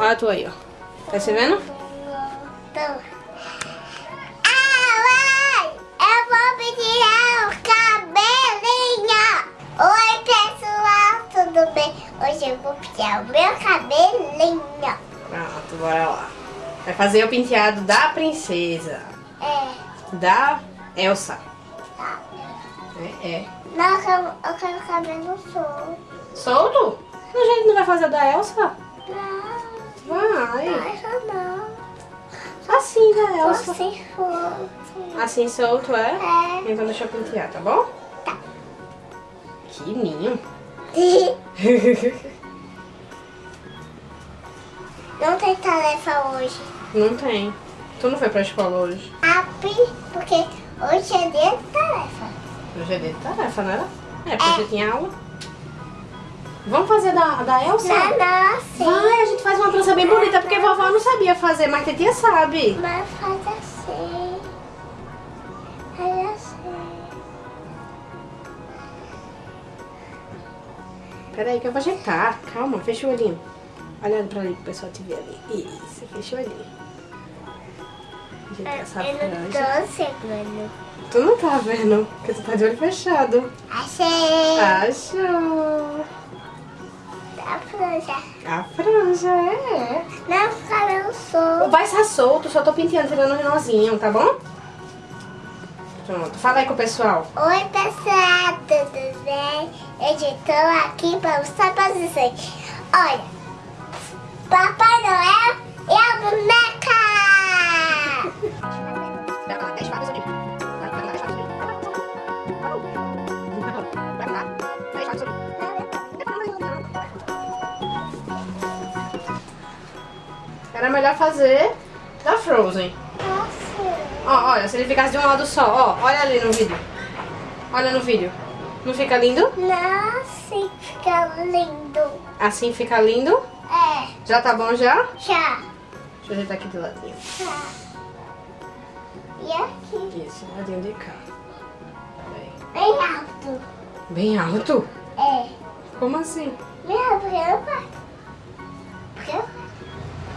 Olha a tua aí, ó. Tá se vendo? Tô. Ah, mãe! Eu vou pentear o cabelinho! Oi, pessoal, tudo bem? Hoje eu vou pentear o meu cabelinho. Pronto, bora lá. Vai fazer o penteado da princesa. É, Da Elsa. tá. É, é. Não, eu quero, eu quero cabelo solto. Solto? A gente não vai fazer da Elsa? Não, Vai. acho não. Assim, Só Elsa. se for. Assim solto, é? É. Então deixa eu pentear, tá bom? Tá. Que ninho. Não tem tarefa hoje. não tem. Tu não foi pra escola hoje? Abre, porque hoje é dia de tarefa. Hoje é dia de tarefa, não era? É, porque você tinha aula. Vamos fazer da, da Elsa? Não, não, assim. Vai, a gente faz uma trança bem bonita, porque vovó não sabia fazer, mas a tia sabe. Mas faz assim. Faz assim. Peraí que eu vou ajeitar. Calma, fecha o olhinho. Olhando pra ali pro pessoal te ver ali. Isso, fecha o olhinho. Ajeitar essa Eu não tô segurando. Tu não tá vendo, porque tu tá de olho fechado. Achei. Achou. A franja. A franja, é. Não, cabelo solto. Vai estar solto, só tô penteando, tirando o nozinho, tá bom? Pronto, fala aí com o pessoal. Oi, pessoal, tudo bem? Eu estou aqui para mostrar para vocês. Olha, Papai Era melhor fazer da Frozen. Nossa, Ó, olha, se ele ficasse de um lado só, ó, olha ali no vídeo. Olha no vídeo. Não fica lindo? nossa, fica lindo. Assim fica lindo. É, Já tá bom já? já, Deixa eu ajeitar aqui do ladinho. já. E aqui, Isso, ladinho de cá. Bem alto. Bem alto? É, Como assim? minha branca.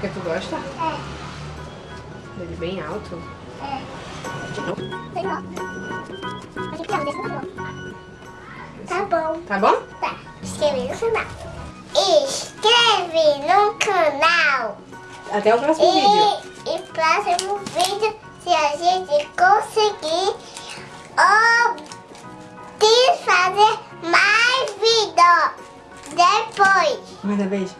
Porque tu gosta? É, Ele bem alto. é. Tá bom. Tá bom? Tá, inscreve no canal. Inscreve no canal. Até o próximo vídeo. E, e próximo vídeo, se a gente conseguir de fazer mais vídeo depois. Manda beijo.